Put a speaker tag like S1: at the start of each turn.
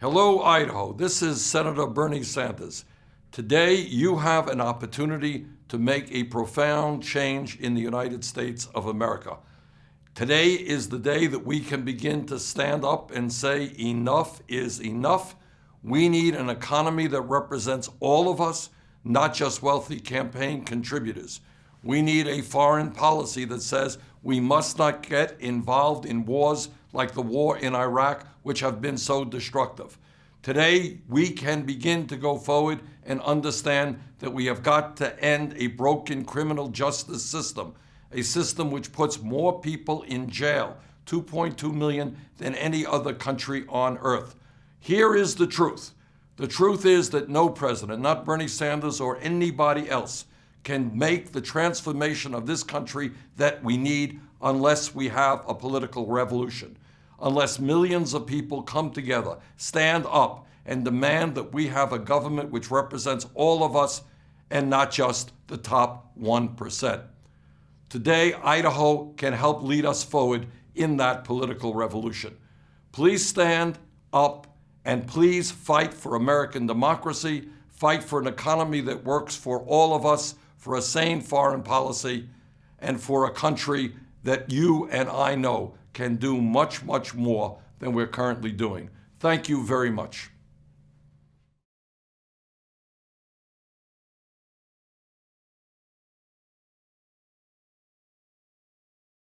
S1: Hello, Idaho. This is Senator Bernie Sanders. Today, you have an opportunity to make a profound change in the United States of America. Today is the day that we can begin to stand up and say, enough is enough. We need an economy that represents all of us, not just wealthy campaign contributors. We need a foreign policy that says we must not get involved in wars like the war in Iraq, which have been so destructive. Today, we can begin to go forward and understand that we have got to end a broken criminal justice system, a system which puts more people in jail, 2.2 million, than any other country on earth. Here is the truth. The truth is that no president, not Bernie Sanders or anybody else, can make the transformation of this country that we need unless we have a political revolution unless millions of people come together, stand up, and demand that we have a government which represents all of us and not just the top 1%. Today, Idaho can help lead us forward in that political revolution. Please stand up and please fight for American democracy, fight for an economy that works for all of us, for a sane foreign policy, and for a country that you and I know can do much, much more than we're currently doing. Thank you very much.